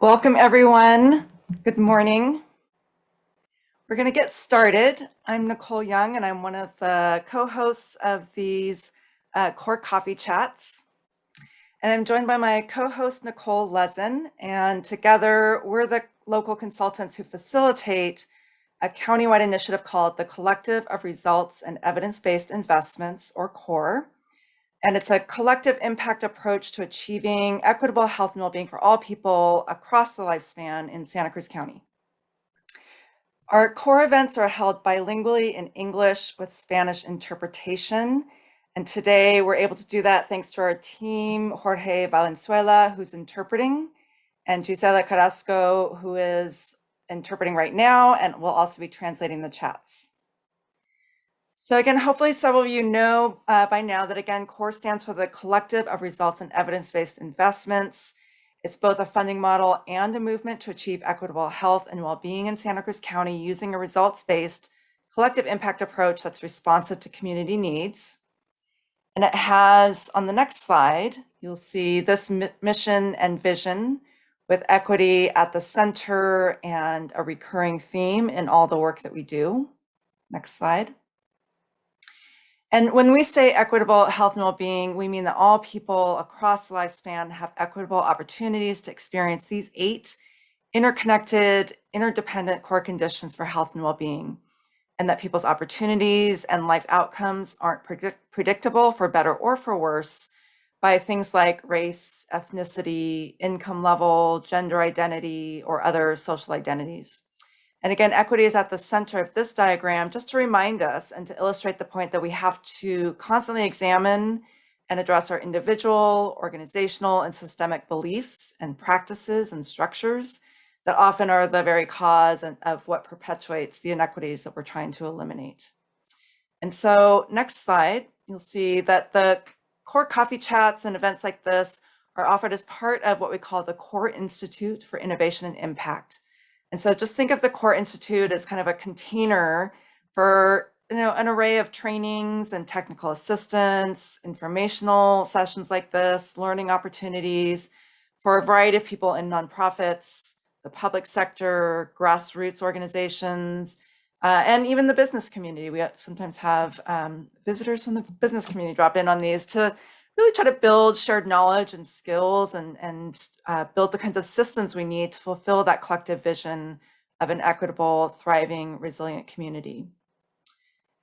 Welcome everyone. Good morning. We're going to get started. I'm Nicole Young and I'm one of the co-hosts of these uh, core coffee chats. And I'm joined by my co-host Nicole Lezin and together we're the local consultants who facilitate a countywide initiative called the Collective of Results and Evidence-Based Investments or CORE and it's a collective impact approach to achieving equitable health and well-being for all people across the lifespan in Santa Cruz County. Our core events are held bilingually in English with Spanish interpretation. And today we're able to do that thanks to our team, Jorge Valenzuela, who's interpreting, and Gisela Carrasco, who is interpreting right now and will also be translating the chats. So again, hopefully some of you know uh, by now that again, CORE stands for the Collective of Results and Evidence-Based Investments. It's both a funding model and a movement to achieve equitable health and well-being in Santa Cruz County using a results-based collective impact approach that's responsive to community needs. And it has, on the next slide, you'll see this mission and vision with equity at the center and a recurring theme in all the work that we do. Next slide. And when we say equitable health and well-being, we mean that all people across the lifespan have equitable opportunities to experience these eight interconnected, interdependent core conditions for health and well-being, and that people's opportunities and life outcomes aren't predict predictable for better or for worse by things like race, ethnicity, income level, gender identity, or other social identities. And again, equity is at the center of this diagram just to remind us and to illustrate the point that we have to constantly examine and address our individual, organizational, and systemic beliefs and practices and structures that often are the very cause of what perpetuates the inequities that we're trying to eliminate. And so next slide, you'll see that the core coffee chats and events like this are offered as part of what we call the Core Institute for Innovation and Impact. And so just think of the Core Institute as kind of a container for you know, an array of trainings and technical assistance, informational sessions like this, learning opportunities for a variety of people in nonprofits, the public sector, grassroots organizations, uh, and even the business community. We sometimes have um, visitors from the business community drop in on these to really try to build shared knowledge and skills and, and uh, build the kinds of systems we need to fulfill that collective vision of an equitable, thriving, resilient community.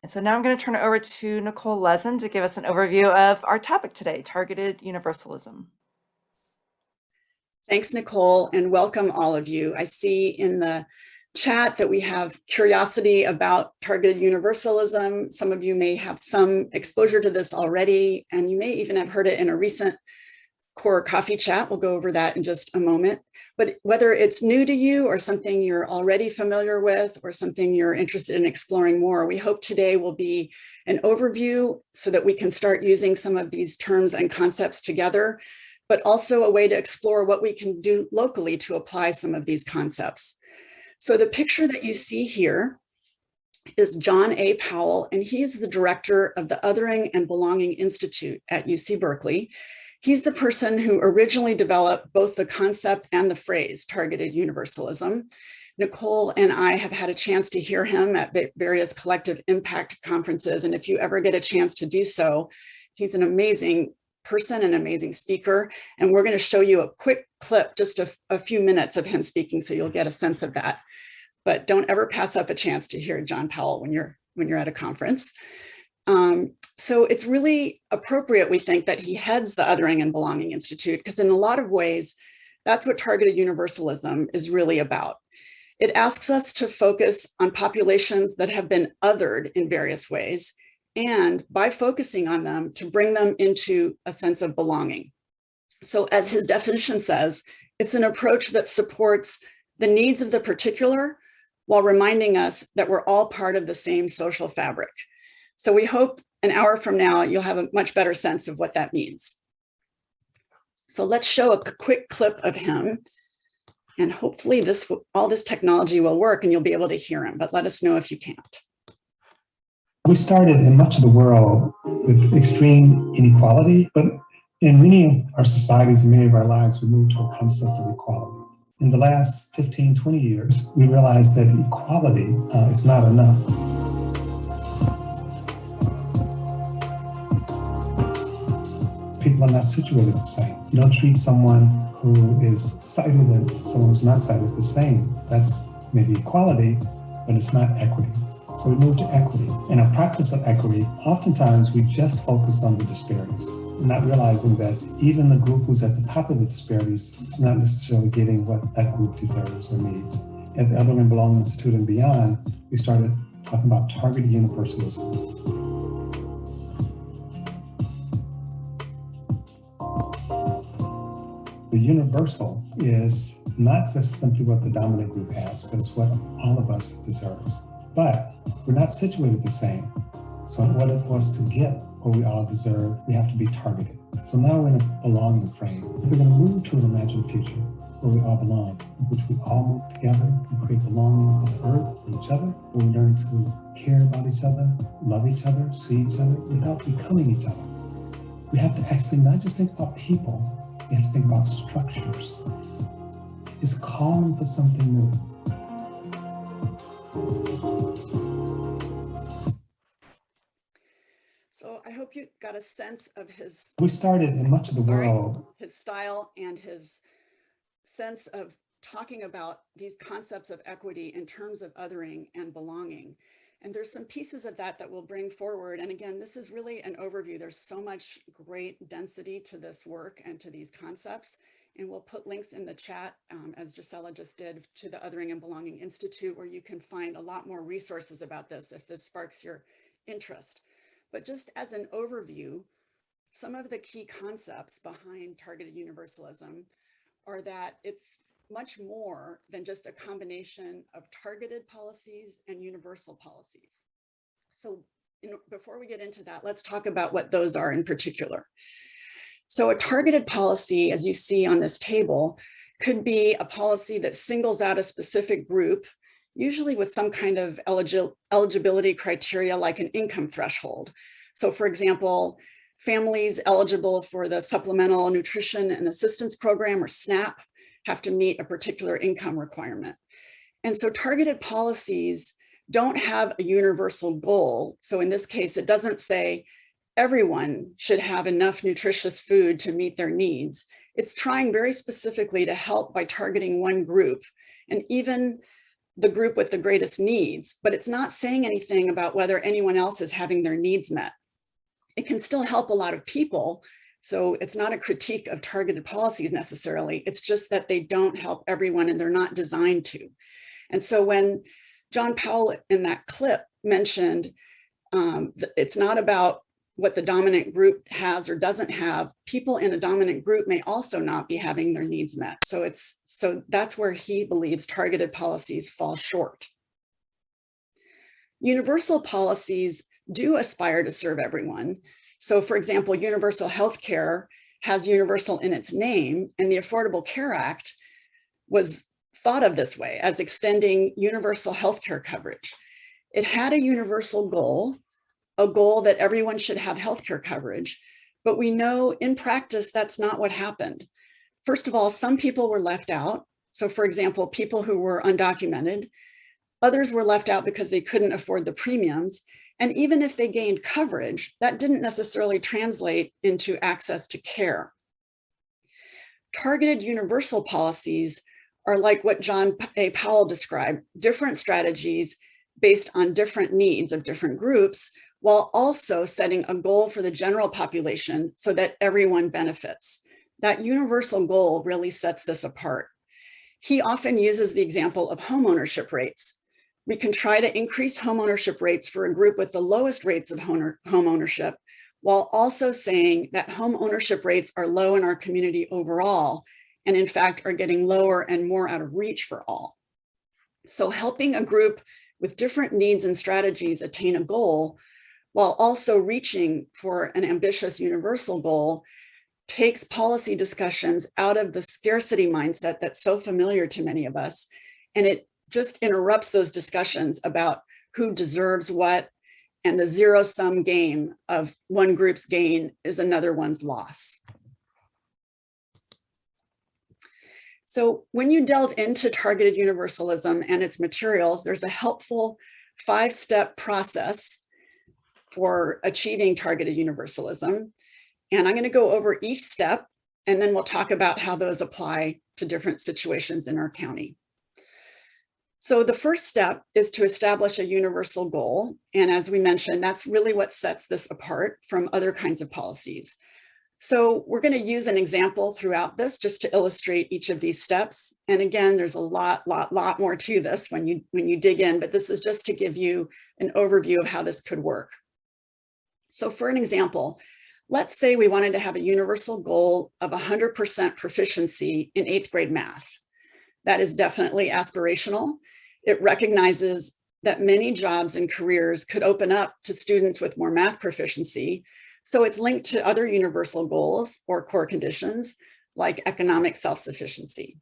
And so now I'm going to turn it over to Nicole Lezin to give us an overview of our topic today, targeted universalism. Thanks, Nicole, and welcome all of you. I see in the chat that we have curiosity about targeted universalism. Some of you may have some exposure to this already, and you may even have heard it in a recent core coffee chat. We'll go over that in just a moment. But whether it's new to you or something you're already familiar with or something you're interested in exploring more, we hope today will be an overview so that we can start using some of these terms and concepts together, but also a way to explore what we can do locally to apply some of these concepts. So the picture that you see here is John A. Powell, and he is the director of the Othering and Belonging Institute at UC Berkeley. He's the person who originally developed both the concept and the phrase targeted universalism. Nicole and I have had a chance to hear him at various collective impact conferences. And if you ever get a chance to do so, he's an amazing person, an amazing speaker. And we're going to show you a quick clip, just a, a, few minutes of him speaking, so you'll get a sense of that. But don't ever pass up a chance to hear John Powell when you're when you're at a conference. Um, so it's really appropriate, we think, that he heads the Othering and Belonging Institute, because in a lot of ways, that's what targeted universalism is really about. It asks us to focus on populations that have been othered in various ways and by focusing on them to bring them into a sense of belonging. So as his definition says, it's an approach that supports the needs of the particular while reminding us that we're all part of the same social fabric. So we hope an hour from now, you'll have a much better sense of what that means. So let's show a quick clip of him and hopefully this all this technology will work and you'll be able to hear him, but let us know if you can't. We started in much of the world with extreme inequality, but in many of our societies and many of our lives, we moved to a concept of equality. In the last 15, 20 years, we realized that equality uh, is not enough. People are not situated the same. You don't treat someone who is sighted and someone who's not sighted the same. That's maybe equality, but it's not equity. So we moved to equity. In our practice of equity, oftentimes we just focus on the disparities, not realizing that even the group who's at the top of the disparities is not necessarily getting what that group deserves or needs. At the Other and Belong Institute and beyond, we started talking about targeted universalism. The universal is not just simply what the dominant group has, but it's what all of us deserves. But we're not situated the same. So order for us to get what we all deserve, we have to be targeted. So now we're in a belonging frame. We're going to move to an imagined future where we all belong, in which we all move together and create belonging on earth and each other, where we learn to care about each other, love each other, see each other without becoming each other. We have to actually not just think about people, we have to think about structures. It's calling for something new. So I hope you got a sense of his, We started in much of the Sorry. world his style and his sense of talking about these concepts of equity in terms of othering and belonging. And there's some pieces of that that we'll bring forward. And again, this is really an overview. There's so much great density to this work and to these concepts. And we'll put links in the chat, um, as Gisela just did, to the Othering and Belonging Institute, where you can find a lot more resources about this if this sparks your interest. But just as an overview, some of the key concepts behind targeted universalism are that it's much more than just a combination of targeted policies and universal policies. So know, before we get into that, let's talk about what those are in particular. So a targeted policy, as you see on this table, could be a policy that singles out a specific group, usually with some kind of eligi eligibility criteria like an income threshold. So for example, families eligible for the Supplemental Nutrition and Assistance Program or SNAP have to meet a particular income requirement. And so targeted policies don't have a universal goal. So in this case, it doesn't say everyone should have enough nutritious food to meet their needs. It's trying very specifically to help by targeting one group and even the group with the greatest needs, but it's not saying anything about whether anyone else is having their needs met. It can still help a lot of people. So it's not a critique of targeted policies necessarily. It's just that they don't help everyone and they're not designed to. And so when John Powell in that clip mentioned um, it's not about what the dominant group has or doesn't have, people in a dominant group may also not be having their needs met. So it's so that's where he believes targeted policies fall short. Universal policies do aspire to serve everyone. So for example, universal health care has universal in its name and the Affordable Care Act was thought of this way as extending universal health care coverage. It had a universal goal, a goal that everyone should have healthcare coverage, but we know in practice that's not what happened. First of all, some people were left out. So for example, people who were undocumented, others were left out because they couldn't afford the premiums. And even if they gained coverage, that didn't necessarily translate into access to care. Targeted universal policies are like what John A. Powell described, different strategies based on different needs of different groups, while also setting a goal for the general population so that everyone benefits. That universal goal really sets this apart. He often uses the example of homeownership rates. We can try to increase homeownership rates for a group with the lowest rates of home ownership, while also saying that home ownership rates are low in our community overall, and in fact are getting lower and more out of reach for all. So helping a group with different needs and strategies attain a goal while also reaching for an ambitious universal goal takes policy discussions out of the scarcity mindset that's so familiar to many of us. And it just interrupts those discussions about who deserves what and the zero sum game of one group's gain is another one's loss. So when you delve into targeted universalism and its materials, there's a helpful five-step process for achieving targeted universalism. And I'm going to go over each step, and then we'll talk about how those apply to different situations in our county. So the first step is to establish a universal goal. And as we mentioned, that's really what sets this apart from other kinds of policies. So we're going to use an example throughout this just to illustrate each of these steps. And again, there's a lot, lot, lot more to this when you when you dig in, but this is just to give you an overview of how this could work. So for an example, let's say we wanted to have a universal goal of 100% proficiency in eighth grade math. That is definitely aspirational. It recognizes that many jobs and careers could open up to students with more math proficiency, so it's linked to other universal goals or core conditions like economic self-sufficiency.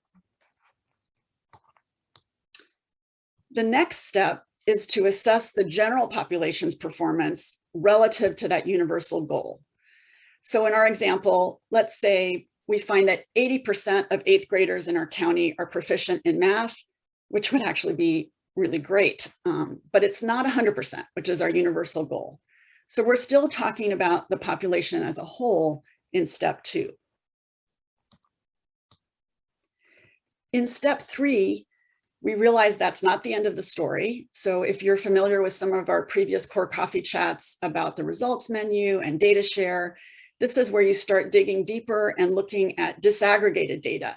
The next step is to assess the general population's performance relative to that universal goal. So in our example, let's say we find that 80% of eighth graders in our county are proficient in math, which would actually be really great, um, but it's not 100%, which is our universal goal. So we're still talking about the population as a whole in step two. In step three, we realize that's not the end of the story. So if you're familiar with some of our previous core coffee chats about the results menu and data share, this is where you start digging deeper and looking at disaggregated data.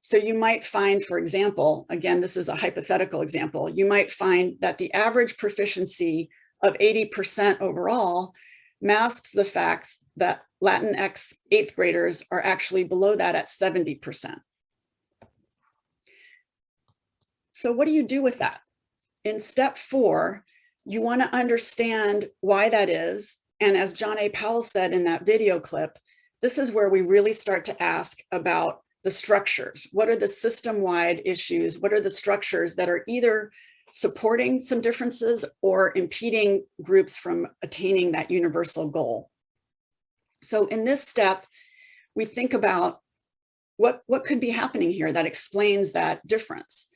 So you might find, for example, again, this is a hypothetical example, you might find that the average proficiency of 80% overall masks the fact that Latinx eighth graders are actually below that at 70%. So what do you do with that? In step four, you want to understand why that is. And as John A. Powell said in that video clip, this is where we really start to ask about the structures. What are the system-wide issues? What are the structures that are either supporting some differences or impeding groups from attaining that universal goal. So in this step, we think about what, what could be happening here that explains that difference.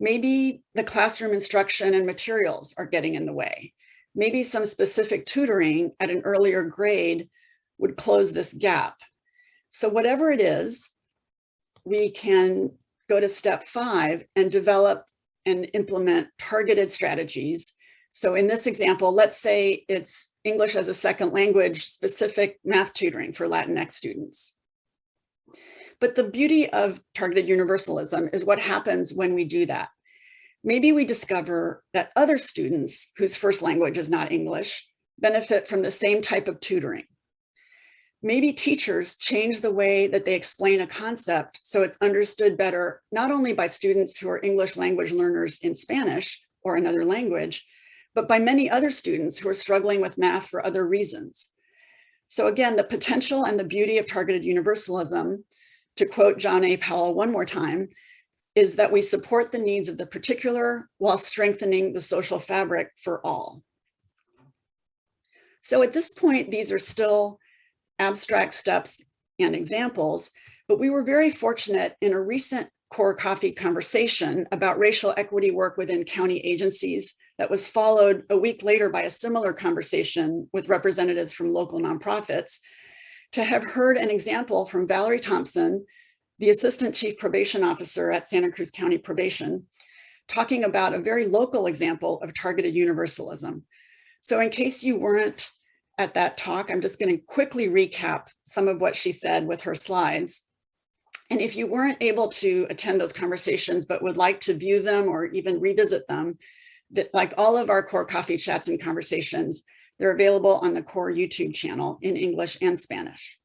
Maybe the classroom instruction and materials are getting in the way. Maybe some specific tutoring at an earlier grade would close this gap. So whatever it is, we can go to step five and develop and implement targeted strategies. So in this example, let's say it's English as a second language specific math tutoring for Latinx students. But the beauty of targeted universalism is what happens when we do that. Maybe we discover that other students whose first language is not English benefit from the same type of tutoring. Maybe teachers change the way that they explain a concept so it's understood better, not only by students who are English language learners in Spanish or another language, but by many other students who are struggling with math for other reasons. So again, the potential and the beauty of targeted universalism, to quote John A. Powell one more time, is that we support the needs of the particular while strengthening the social fabric for all. So at this point, these are still abstract steps and examples, but we were very fortunate in a recent core coffee conversation about racial equity work within county agencies that was followed a week later by a similar conversation with representatives from local nonprofits to have heard an example from Valerie Thompson, the Assistant Chief Probation Officer at Santa Cruz County Probation, talking about a very local example of targeted universalism. So in case you weren't at that talk. I'm just going to quickly recap some of what she said with her slides. And if you weren't able to attend those conversations, but would like to view them or even revisit them, that like all of our core coffee chats and conversations, they're available on the core YouTube channel in English and Spanish.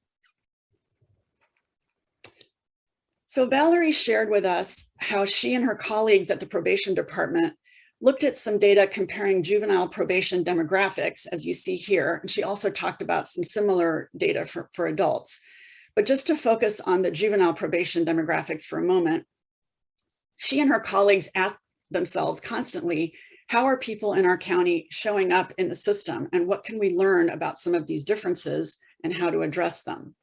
So Valerie shared with us how she and her colleagues at the probation department looked at some data comparing juvenile probation demographics, as you see here. And she also talked about some similar data for, for adults. But just to focus on the juvenile probation demographics for a moment, she and her colleagues asked themselves constantly, how are people in our county showing up in the system and what can we learn about some of these differences and how to address them?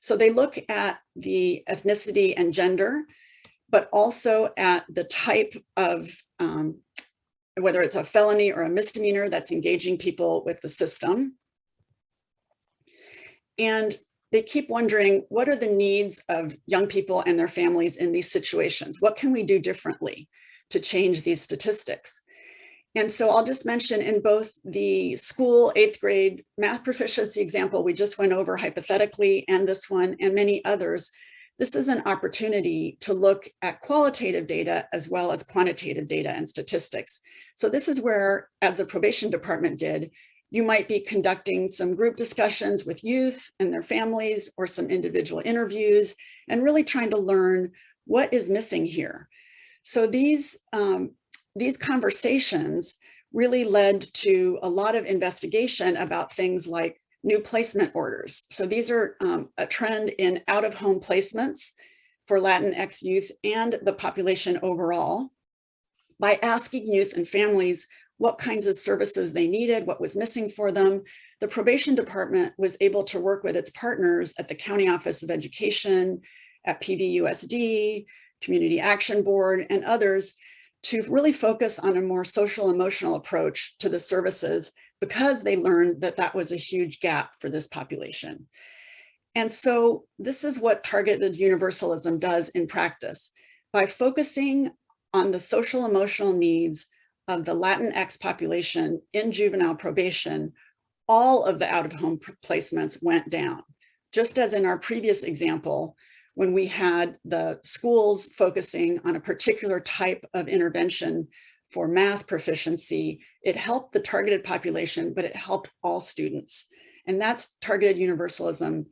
So they look at the ethnicity and gender but also at the type of, um, whether it's a felony or a misdemeanor that's engaging people with the system. And they keep wondering, what are the needs of young people and their families in these situations? What can we do differently to change these statistics? And so I'll just mention in both the school eighth grade math proficiency example we just went over hypothetically and this one and many others, this is an opportunity to look at qualitative data as well as quantitative data and statistics. So this is where, as the probation department did, you might be conducting some group discussions with youth and their families or some individual interviews and really trying to learn what is missing here. So these um, these conversations really led to a lot of investigation about things like new placement orders. So these are um, a trend in out of home placements for Latinx youth and the population overall by asking youth and families what kinds of services they needed, what was missing for them. The probation department was able to work with its partners at the County Office of Education, at PVUSD, Community Action Board, and others to really focus on a more social emotional approach to the services because they learned that that was a huge gap for this population. And so this is what targeted universalism does in practice. By focusing on the social emotional needs of the Latinx population in juvenile probation, all of the out-of-home placements went down. Just as in our previous example, when we had the schools focusing on a particular type of intervention for math proficiency, it helped the targeted population, but it helped all students. And that's targeted universalism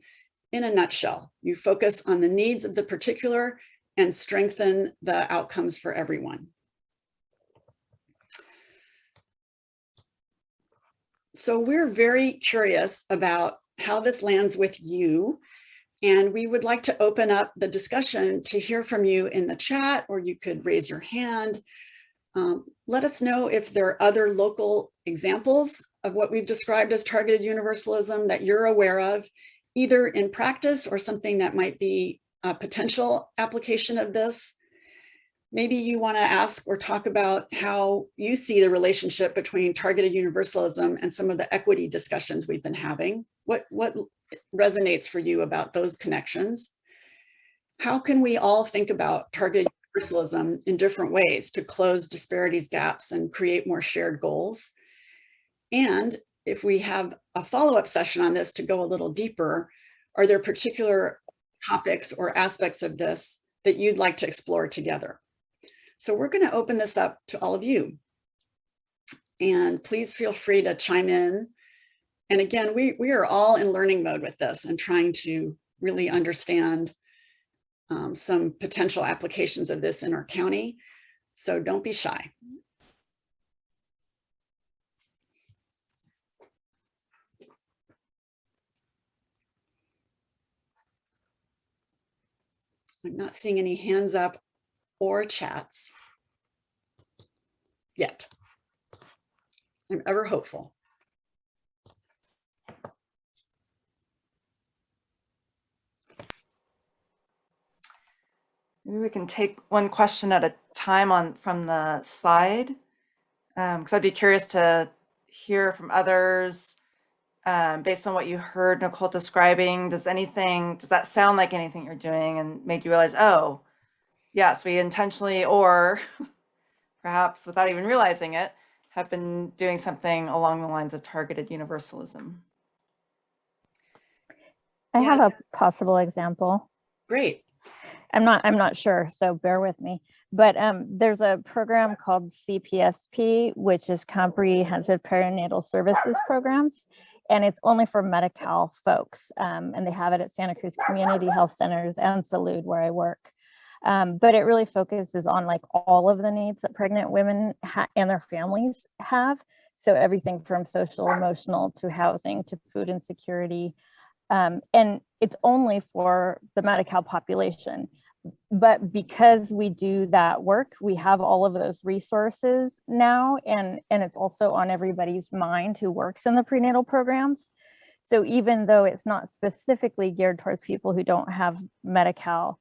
in a nutshell. You focus on the needs of the particular and strengthen the outcomes for everyone. So we're very curious about how this lands with you and we would like to open up the discussion to hear from you in the chat, or you could raise your hand. Um, let us know if there are other local examples of what we've described as targeted universalism that you're aware of, either in practice or something that might be a potential application of this. Maybe you want to ask or talk about how you see the relationship between targeted universalism and some of the equity discussions we've been having. What, what resonates for you about those connections. How can we all think about targeted universalism in different ways to close disparities gaps and create more shared goals? And if we have a follow-up session on this to go a little deeper, are there particular topics or aspects of this that you'd like to explore together? So we're going to open this up to all of you. And please feel free to chime in and again, we, we are all in learning mode with this and trying to really understand um, some potential applications of this in our county. So don't be shy. I'm not seeing any hands up or chats yet. I'm ever hopeful. Maybe we can take one question at a time on from the slide. Because um, I'd be curious to hear from others um, based on what you heard Nicole describing. Does anything, does that sound like anything you're doing and made you realize, oh, yes, we intentionally or perhaps without even realizing it, have been doing something along the lines of targeted universalism? I Yeah. have a possible example. Great. I'm not I'm not sure, so bear with me. But um, there's a program called CPSP, which is Comprehensive Perinatal Services Programs, and it's only for Medi-Cal folks. Um, and they have it at Santa Cruz Community Health Centers and Salud, where I work. Um, but it really focuses on like all of the needs that pregnant women and their families have. So everything from social, emotional to housing to food insecurity. Um, and it's only for the Medi-Cal population but because we do that work, we have all of those resources now, and, and it's also on everybody's mind who works in the prenatal programs. So even though it's not specifically geared towards people who don't have Medi-Cal,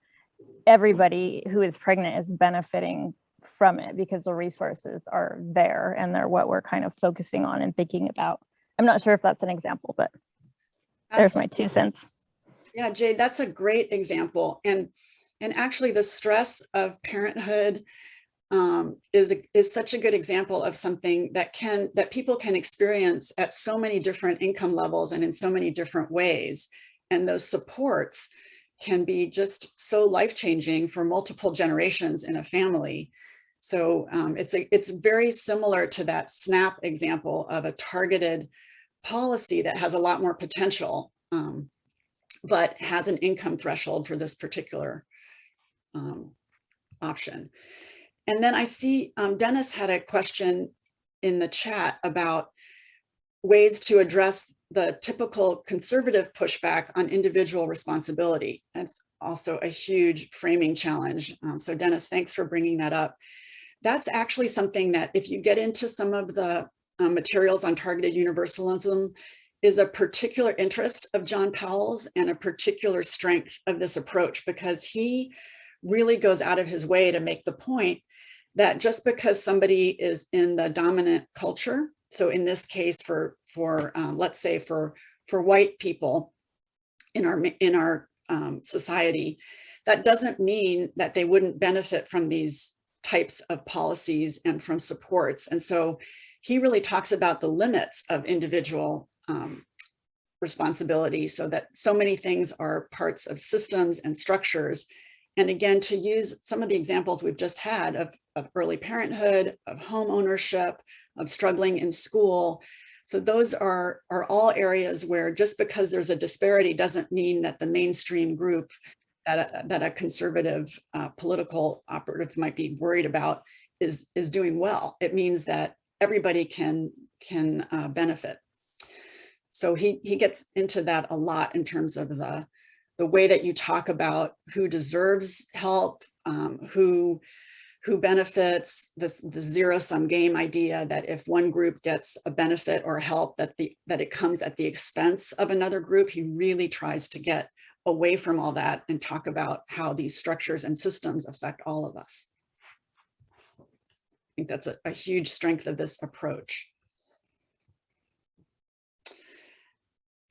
everybody who is pregnant is benefiting from it because the resources are there and they're what we're kind of focusing on and thinking about. I'm not sure if that's an example, but there's my two cents. Yeah, Jade, that's a great example. And and actually the stress of parenthood um, is, a- is such a good example of something that can, that people can experience at so many different income levels and in so many different ways. And those supports can be just so life-changing for multiple generations in a family. So um, it's, a, it's very similar to that SNAP example of a targeted policy that has a lot more potential, um, but has an income threshold for this particular um, option. And then I see um, Dennis had a question in the chat about ways to address the typical conservative pushback on individual responsibility. That's also a huge framing challenge. Um, so Dennis, thanks for bringing that up. That's actually something that if you get into some of the um, materials on targeted universalism is a particular interest of John Powell's and a particular strength of this approach because he really goes out of his way to make the point that just because somebody is in the dominant culture, so in this case for, for um, let's say for, for white people in our, in our um, society, that doesn't mean that they wouldn't benefit from these types of policies and from supports. And so he really talks about the limits of individual um, responsibility so that so many things are parts of systems and structures and again, to use some of the examples we've just had of, of early parenthood, of home ownership, of struggling in school. So those are, are all areas where just because there's a disparity doesn't mean that the mainstream group that a, that a conservative uh, political operative might be worried about is, is doing well. It means that everybody can, can uh, benefit. So he, he gets into that a lot in terms of the, the way that you talk about who deserves help, um, who who benefits this the zero sum game idea that if one group gets a benefit or help that the that it comes at the expense of another group. He really tries to get away from all that and talk about how these structures and systems affect all of us. I think that's a, a huge strength of this approach.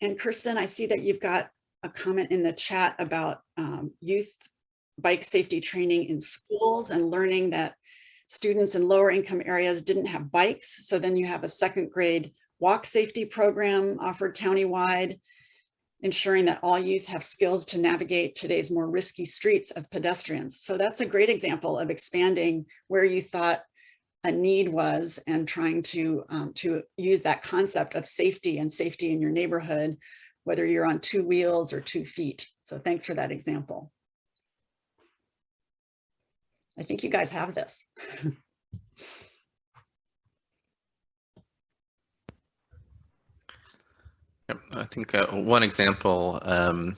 And kirsten i see that you've got a comment in the chat about um, youth bike safety training in schools and learning that students in lower income areas didn't have bikes. So then you have a second grade walk safety program offered countywide, ensuring that all youth have skills to navigate today's more risky streets as pedestrians. So that's a great example of expanding where you thought a need was and trying to, um, to use that concept of safety and safety in your neighborhood whether you're on two wheels or two feet. So thanks for that example. I think you guys have this. I think uh, one example um,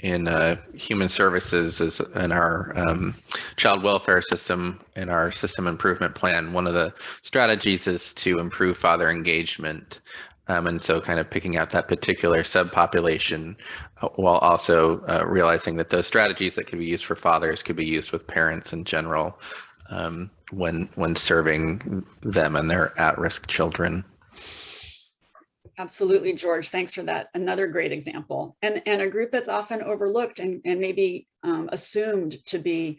in uh, human services is in our um, child welfare system, in our system improvement plan. One of the strategies is to improve father engagement. Um, and so kind of picking out that particular subpopulation uh, while also uh, realizing that those strategies that could be used for fathers could be used with parents in general um, when when serving them and their at-risk children. Absolutely, George. Thanks for that. Another great example. And, and a group that's often overlooked and, and maybe um, assumed to be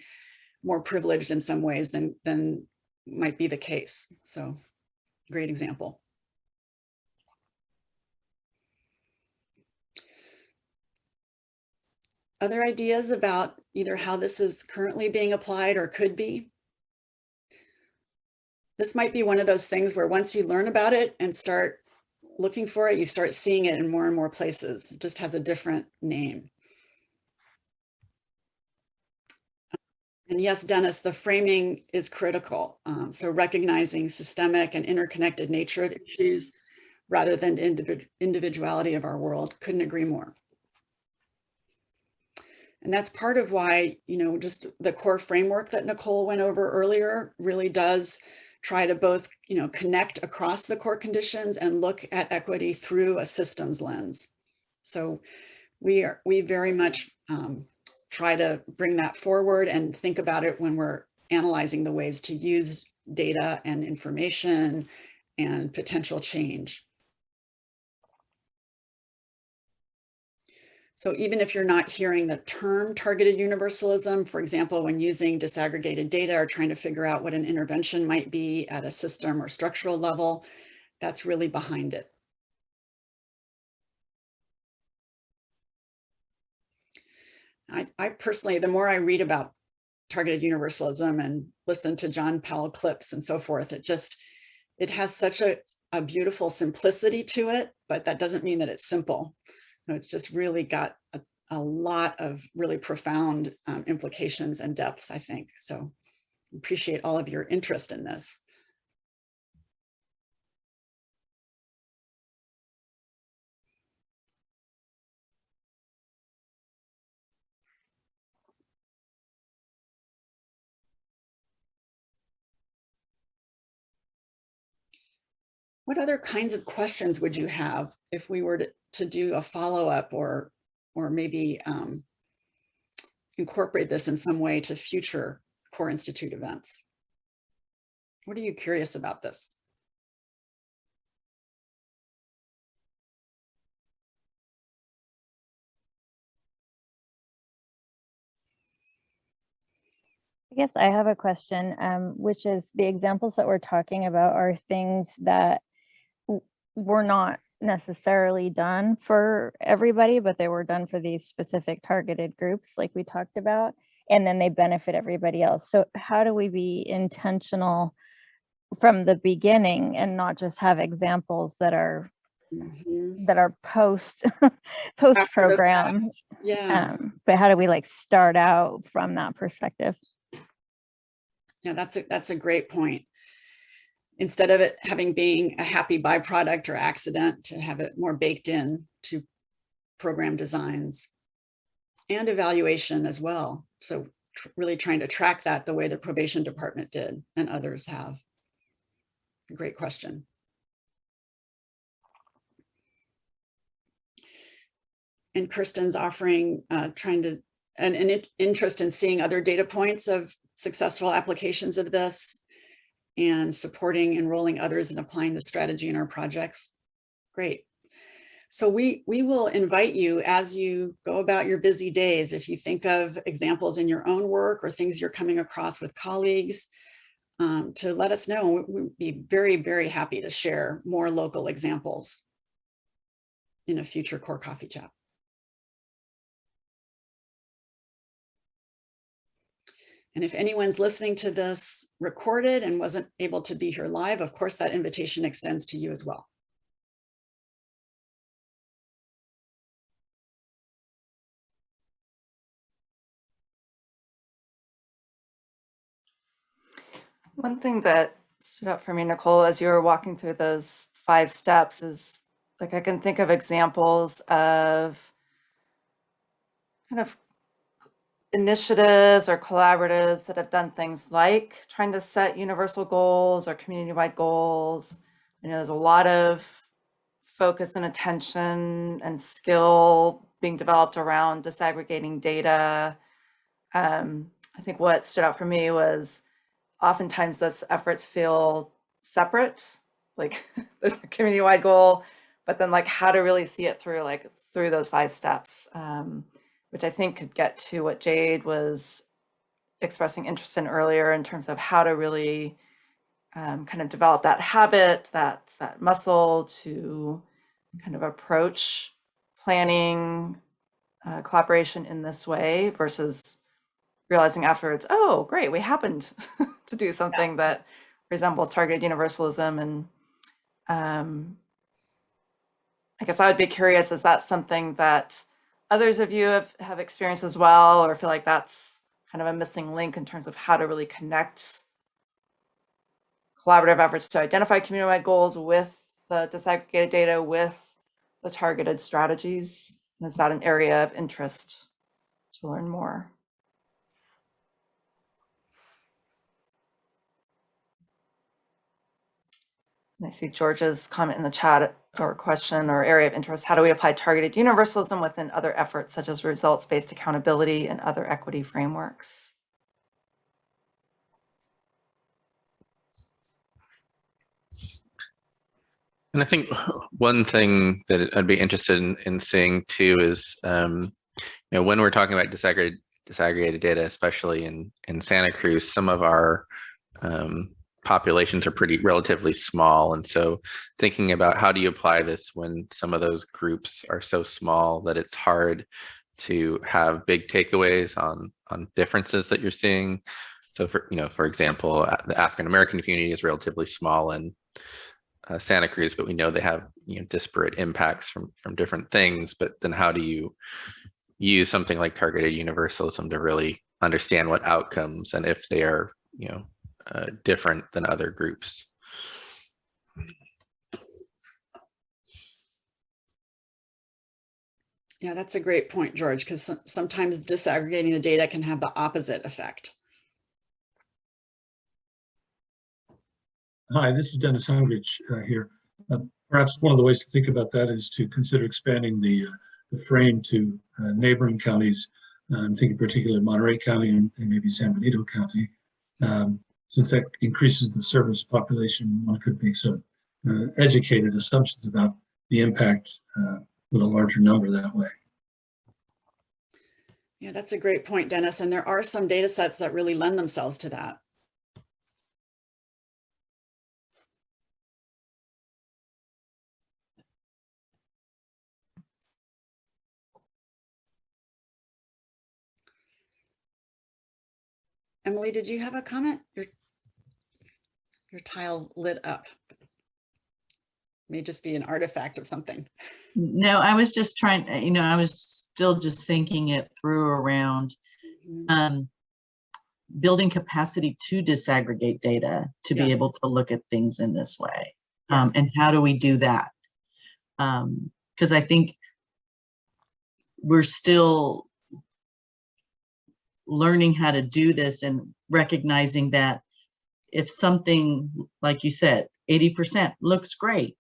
more privileged in some ways than, than might be the case. So great example. Other ideas about either how this is currently being applied or could be? This might be one of those things where once you learn about it and start looking for it, you start seeing it in more and more places. It just has a different name. And yes, Dennis, the framing is critical. Um, so recognizing systemic and interconnected nature of issues rather than individu individuality of our world. Couldn't agree more. And that's part of why, you know, just the core framework that Nicole went over earlier really does try to both, you know, connect across the core conditions and look at equity through a systems lens. So we are, we very much um, try to bring that forward and think about it when we're analyzing the ways to use data and information and potential change. So even if you're not hearing the term targeted universalism, for example, when using disaggregated data or trying to figure out what an intervention might be at a system or structural level, that's really behind it. I, I personally, the more I read about targeted universalism and listen to John Powell clips and so forth, it just, it has such a, a beautiful simplicity to it, but that doesn't mean that it's simple. No, it's just really got a, a lot of really profound um, implications and depths, I think. So appreciate all of your interest in this. What other kinds of questions would you have if we were to, to do a follow-up or, or maybe um, incorporate this in some way to future Core Institute events? What are you curious about this? I guess I have a question, um, which is the examples that we're talking about are things that were not necessarily done for everybody, but they were done for these specific targeted groups like we talked about, and then they benefit everybody else. So how do we be intentional from the beginning and not just have examples that are Mhm. that are post post program Yeah, um, but how do we like start out from that perspective yeah, that's a, that's a great point. Instead of it having being a happy byproduct or accident, to have it more baked in to program designs and evaluation as well. So tr- really trying to track that the way the probation department did and others have. Great question. And Kirsten's offering, uh, trying to, an, an interest in seeing other data points of successful applications of this and supporting enrolling others and applying the strategy in our projects. Great. So we, we will invite you as you go about your busy days, if you think of examples in your own work or things you're coming across with colleagues, um, to let us know. We'd be very, very happy to share more local examples in a future core coffee chat. And if anyone's listening to this recorded and wasn't able to be here live, of course, that invitation extends to you as well. One thing that stood out for me, Nicole, as you were walking through those five steps is like I can think of examples of kind of initiatives or collaboratives that have done things like trying to set universal goals or community-wide goals. You know, there's a lot of focus and attention and skill being developed around disaggregating data. Um, I think what stood out for me was oftentimes those efforts feel separate, like there's a community-wide goal, but then like how to really see it through like through those five steps, um, which I think could get to what Jade was expressing interest in earlier in terms of how to really um, kind of develop that habit, that that muscle to kind of approach planning uh, collaboration in this way versus realizing afterwards, oh, great, we happened to do something that resembles targeted universalism. And um, I guess I would be curious, is that something that others of you have, have experienced as well, or feel like that's kind of a missing link in terms of how to really connect collaborative efforts to identify community-wide goals with the disaggregated data, with the targeted strategies? And is that an area of interest to learn more? And I see George's comment in the chat or question or area of interest, how do we apply targeted universalism within other efforts such as results-based accountability and other equity frameworks? And I think one thing that I'd be interested in, in seeing too is, um, you know, when we're talking about disaggregated, disaggregated data, especially in, in Santa Cruz, some of our um, populations are pretty relatively small. And so thinking about how do you apply this when some of those groups are so small that it's hard to have big takeaways on, on differences that you're seeing. So for, you know, for example, the African-American community is relatively small in uh, Santa Cruz, but we know they have you know disparate impacts from from different things. But then how do you use something like targeted universalism to really understand what outcomes and if they are you know uh, different than other groups? Yeah, that's a great point, George, because sometimes disaggregating the data can have the opposite effect. Hi, this is Dennis Hungrich uh, here. Uh, perhaps one of the ways to think about that is to consider expanding the, uh, the frame to uh, neighboring counties. I'm thinking particularly Monterey County and, and maybe San Benito County. Um, since that increases the service population, one could make some uh, educated assumptions about the impact uh, with a larger number that way. Yeah, that's a great point, Dennis. And there are some data sets that really lend themselves to that. Emily, did you have a comment? Your, your tile lit up. May just be an artifact of something. No, I was just trying, you know, I was still just thinking it through around Mhm. um, building capacity to disaggregate data to be able to look at things in this way. Um, and how do we do that? Um, because I think we're still learning how to do this and recognizing that if something, like you said, 80% looks great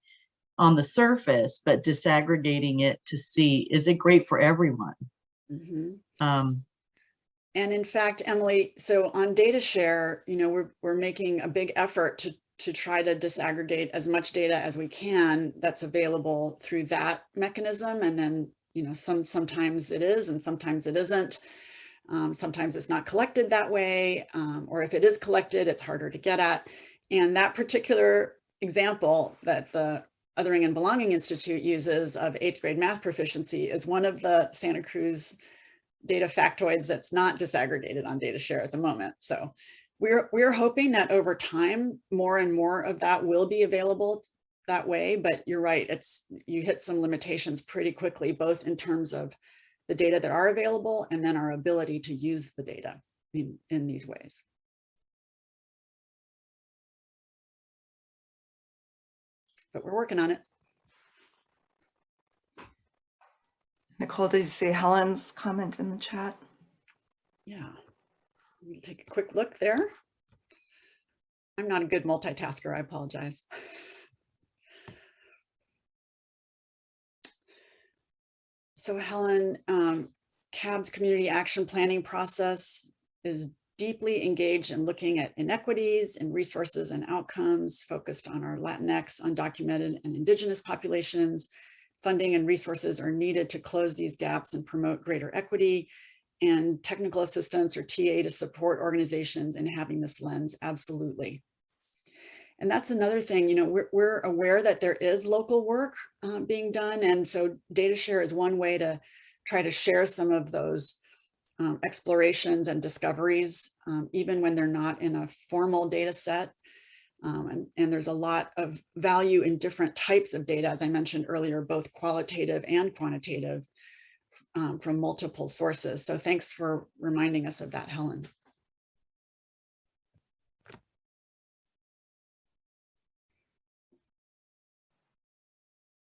on the surface, but disaggregating it to see, is it great for everyone? Mhm. Um, And in fact, Emily, so on data share, you know, we're, we're making a big effort to, to try to disaggregate as much data as we can that's available through that mechanism. And then, you know, some, sometimes it is and sometimes it isn't. Um, sometimes it's not collected that way, um, or if it is collected, it's harder to get at. And that particular example that the Othering and Belonging Institute uses of eighth grade math proficiency is one of the Santa Cruz data factoids that's not disaggregated on data share at the moment. So we're, we're hoping that over time, more and more of that will be available that way, but you're right, it's, you hit some limitations pretty quickly, both in terms of the data that are available and then our ability to use the data in, in these ways. But we're working on it. Nicole, did you see Helen's comment in the chat? Yeah. Let me take a quick look there. I'm not a good multitasker, I apologize. So Helen, um, CAB's community action planning process is deeply engaged in looking at inequities and resources and outcomes focused on our Latinx, undocumented and indigenous populations. Funding and resources are needed to close these gaps and promote greater equity and technical assistance or TA to support organizations in having this lens, absolutely. And that's another thing, you know, we're, we're aware that there is local work uh, being done. And so data share is one way to try to share some of those um, explorations and discoveries, um, even when they're not in a formal data set. Um, and, and there's a lot of value in different types of data, as I mentioned earlier, both qualitative and quantitative um, from multiple sources. So thanks for reminding us of that, Helen.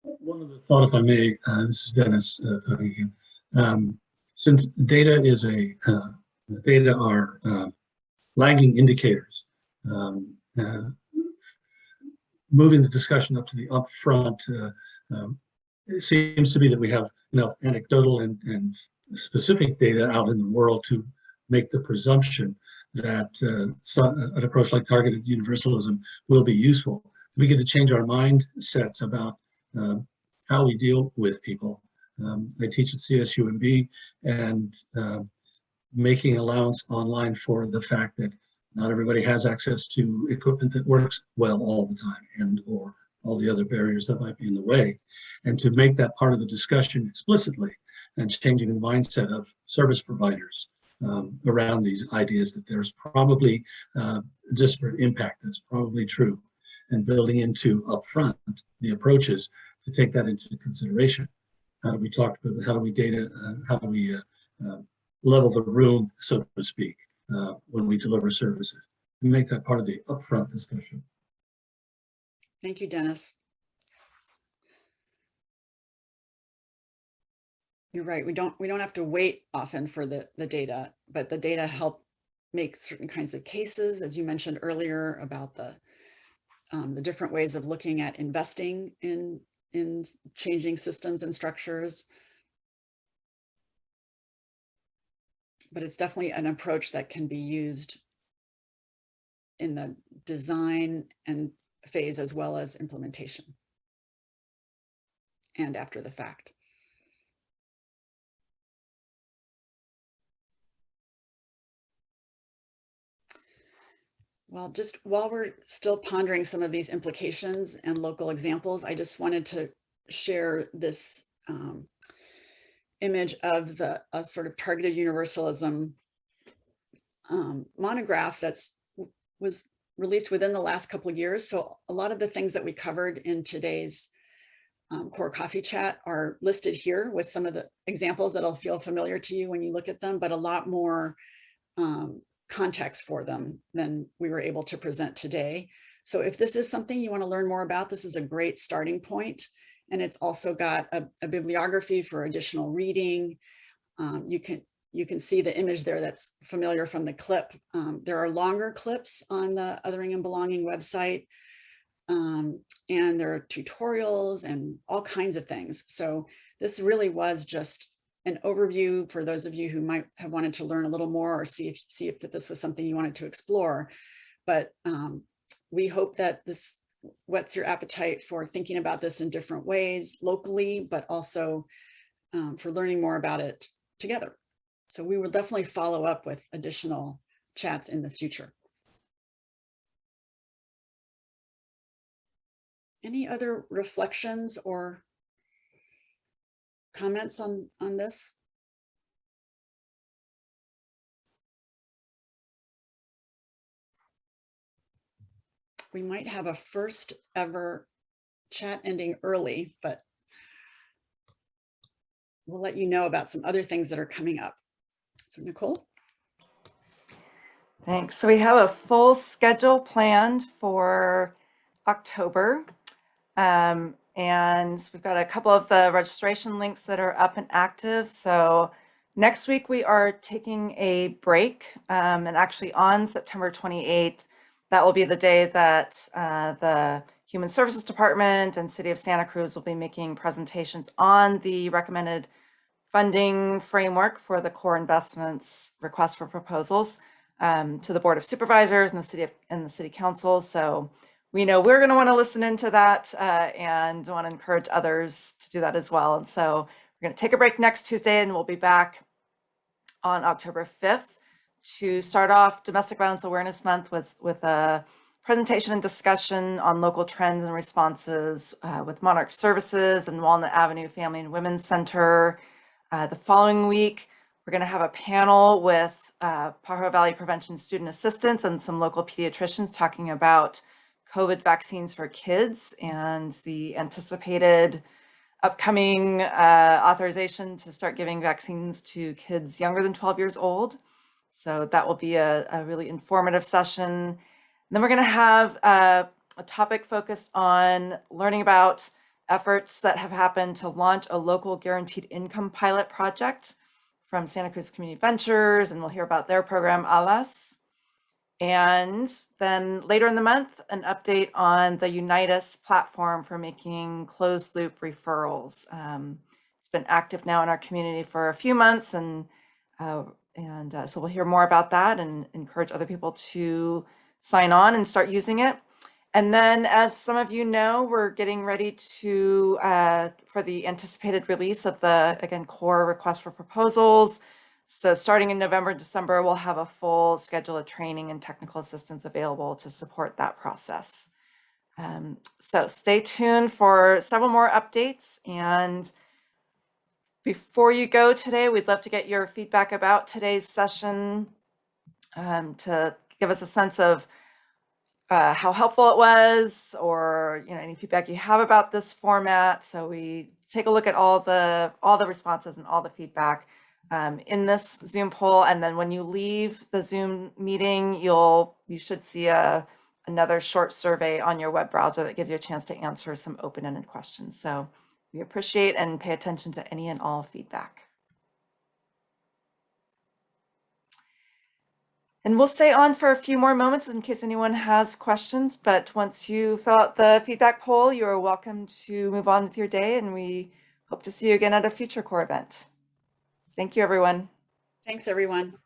One of the thought, if I may, uh, this is Dennis uh, talking again. Um, since data is a, uh, data are uh, lagging indicators, um, uh, moving the discussion up to the upfront uh, Um, it seems to be that we have enough anecdotal and, and specific data out in the world to make the presumption that uh, some, an approach like targeted universalism will be useful. We get to change our mindsets about um, how we deal with people. Um, I teach at CSUMB and uh, making allowance online for the fact that not everybody has access to equipment that works well all the time and or all the other barriers that might be in the way. And to make that part of the discussion explicitly and changing the mindset of service providers um, around these ideas that there's probably uh, disparate impact that's probably true and building into upfront the approaches to take that into consideration. How do we talk about, how do we data, uh, how do we uh, uh, level the room, so to speak, uh, when we deliver services? And make that part of the upfront discussion. Thank you, Dennis. You're right. We don't we don't have to wait often for the the data, but the data help make certain kinds of cases, as you mentioned earlier about the um, the different ways of looking at investing in in changing systems and structures. But it's definitely an approach that can be used in the design and phase as well as implementation and after the fact. Well, just while we're still pondering some of these implications and local examples, I just wanted to share this um, image of the a sort of targeted universalism um, monograph that's was released within the last couple years. So a lot of the things that we covered in today's um, core coffee chat are listed here with some of the examples that'll feel familiar to you when you look at them, but a lot more um, context for them than we were able to present today. So if this is something you want to learn more about, this is a great starting point. And it's also got a, a bibliography for additional reading. Um, you can you can see the image there that's familiar from the clip. Um, there are longer clips on the Othering and Belonging website. Um, and there are tutorials and all kinds of things. So this really was just an overview for those of you who might have wanted to learn a little more or see if see if this was something you wanted to explore. But um, we hope that this whets your appetite for thinking about this in different ways locally, but also um, for learning more about it together. So we will definitely follow up with additional chats in the future. Any other reflections or comments on, on this? We might have a first ever chat ending early, but we'll let you know about some other things that are coming up. So Nicole? Thanks. So we have a full schedule planned for October. Um, and we've got a couple of the registration links that are up and active. So next week we are taking a break um, and actually on September 28th, that will be the day that uh, the Human Services Department and City of Santa Cruz will be making presentations on the recommended funding framework for the core investments request for proposals um, to the Board of Supervisors and the City of, and the City Council. So we know we're going to want to listen into that uh, and want to encourage others to do that as well. And so we're going to take a break next Tuesday and we'll be back on October 5th to start off Domestic Violence Awareness Month with, with a presentation and discussion on local trends and responses uh, with Monarch Services and Walnut Avenue Family and Women's Center. Uh, the following week, we're going to have a panel with uh, Pajaro Valley Prevention Student Assistants and some local pediatricians talking about COVID vaccines for kids and the anticipated upcoming uh, authorization to start giving vaccines to kids younger than 12 years old. So that will be a, a really informative session. And then we're going to have uh, a topic focused on learning about efforts that have happened to launch a local guaranteed income pilot project from Santa Cruz Community Ventures, and we'll hear about their program, ALAS. And then later in the month, an update on the Unite Us platform for making closed loop referrals. Um, it's been active now in our community for a few months and uh, and uh, so we'll hear more about that and encourage other people to sign on and start using it. And then, as some of you know, we're getting ready to uh, for the anticipated release of the again core request for proposals. So starting in November, December, we'll have a full schedule of training and technical assistance available to support that process. Um, so stay tuned for several more updates. And before you go today, we'd love to get your feedback about today's session um, to give us a sense of uh, how helpful it was or you know any feedback you have about this format. So we take a look at all the all the responses and all the feedback um, in this Zoom poll. And then when you leave the Zoom meeting, you'll you should see a another short survey on your web browser that gives you a chance to answer some open-ended questions. So we appreciate and pay attention to any and all feedback. And we'll stay on for a few more moments in case anyone has questions, but once you fill out the feedback poll, you are welcome to move on with your day and we hope to see you again at a future core event. Thank you, everyone. Thanks, everyone.